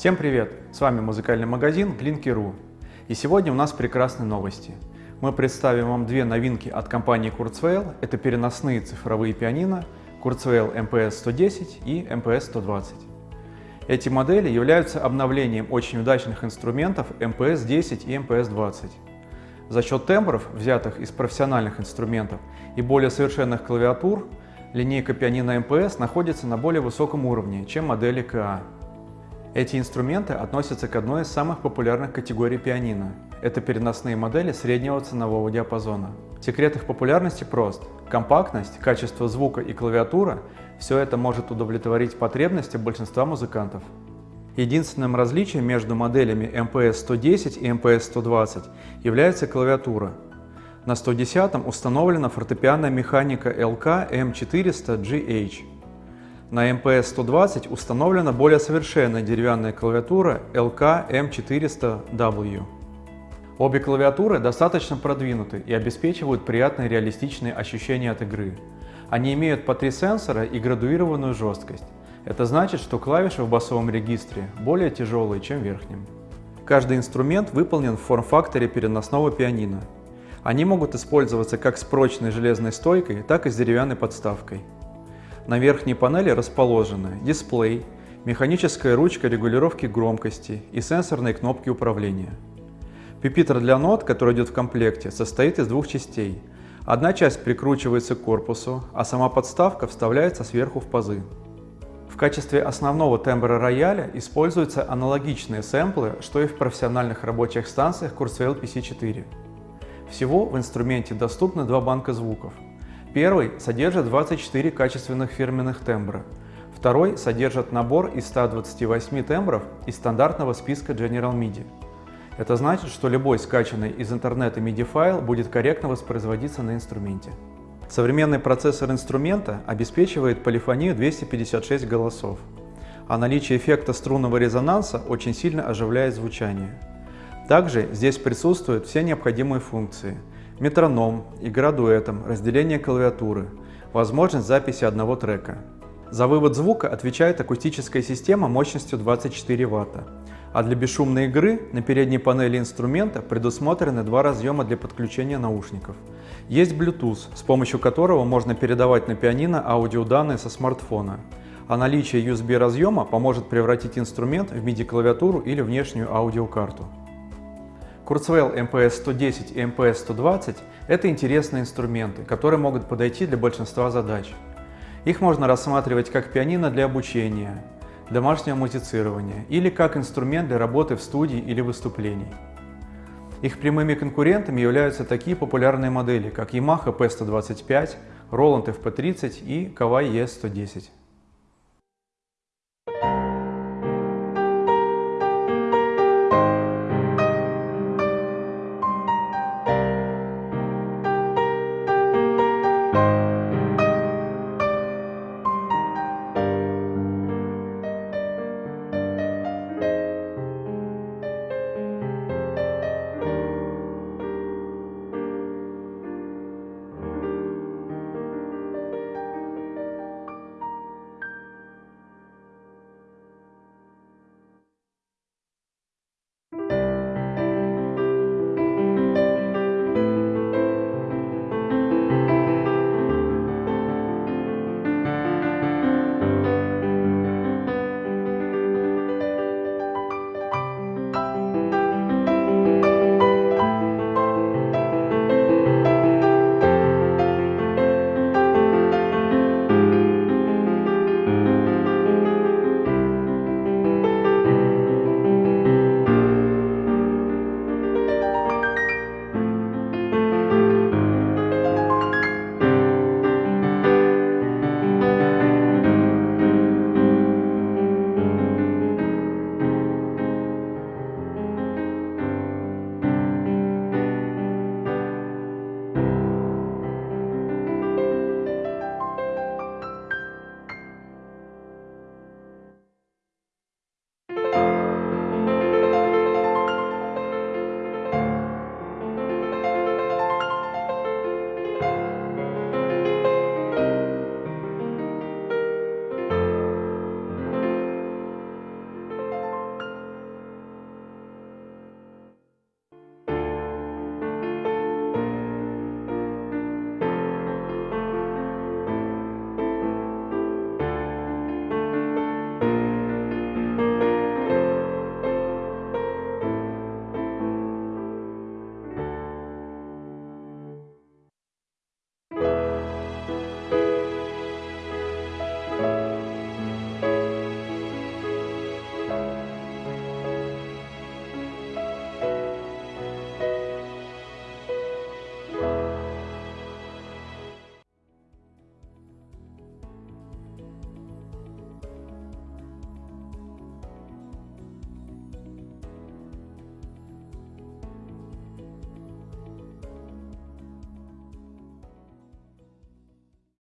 Всем привет! С вами музыкальный магазин Glinky.ru. И сегодня у нас прекрасные новости. Мы представим вам две новинки от компании Kurzweil. Это переносные цифровые пианино Kurzweil MPS 110 и MPS 120. Эти модели являются обновлением очень удачных инструментов MPS 10 и MPS 20. За счет тембров, взятых из профессиональных инструментов, и более совершенных клавиатур, линейка пианино MPS находится на более высоком уровне, чем модели КА. Эти инструменты относятся к одной из самых популярных категорий пианино. Это переносные модели среднего ценового диапазона. Секрет их популярности прост. Компактность, качество звука и клавиатура – все это может удовлетворить потребности большинства музыкантов. Единственным различием между моделями MPS 110 и MPS 120 является клавиатура. На 110 установлена фортепианная механика LK M400GH. На MPS-120 установлена более совершенная деревянная клавиатура LK M400W. Обе клавиатуры достаточно продвинуты и обеспечивают приятные реалистичные ощущения от игры. Они имеют по три сенсора и градуированную жесткость. Это значит, что клавиши в басовом регистре более тяжелые, чем в верхнем. Каждый инструмент выполнен в форм-факторе переносного пианино. Они могут использоваться как с прочной железной стойкой, так и с деревянной подставкой. На верхней панели расположены дисплей, механическая ручка регулировки громкости и сенсорные кнопки управления. Пипитер для нот, который идет в комплекте, состоит из двух частей. Одна часть прикручивается к корпусу, а сама подставка вставляется сверху в пазы. В качестве основного тембра рояля используются аналогичные сэмплы, что и в профессиональных рабочих станциях Kurzweil PC4. Всего в инструменте доступны два банка звуков Первый содержит 24 качественных фирменных тембра. Второй содержит набор из 128 тембров из стандартного списка General MIDI. Это значит, что любой скачанный из интернета MIDI файл будет корректно воспроизводиться на инструменте. Современный процессор инструмента обеспечивает полифонию 256 голосов, а наличие эффекта струнного резонанса очень сильно оживляет звучание. Также здесь присутствуют все необходимые функции – метроном, игра дуэтом, разделение клавиатуры, возможность записи одного трека. За вывод звука отвечает акустическая система мощностью 24 Вт, а для бесшумной игры на передней панели инструмента предусмотрены два разъема для подключения наушников. Есть Bluetooth, с помощью которого можно передавать на пианино аудиоданные со смартфона, а наличие USB разъема поможет превратить инструмент в MIDI-клавиатуру или внешнюю аудиокарту. Kurzweil MPS 110 и MPS 120 – это интересные инструменты, которые могут подойти для большинства задач. Их можно рассматривать как пианино для обучения, домашнего музицирования или как инструмент для работы в студии или выступлений. Их прямыми конкурентами являются такие популярные модели, как Yamaha P125, Roland FP30 и Kawai ES110.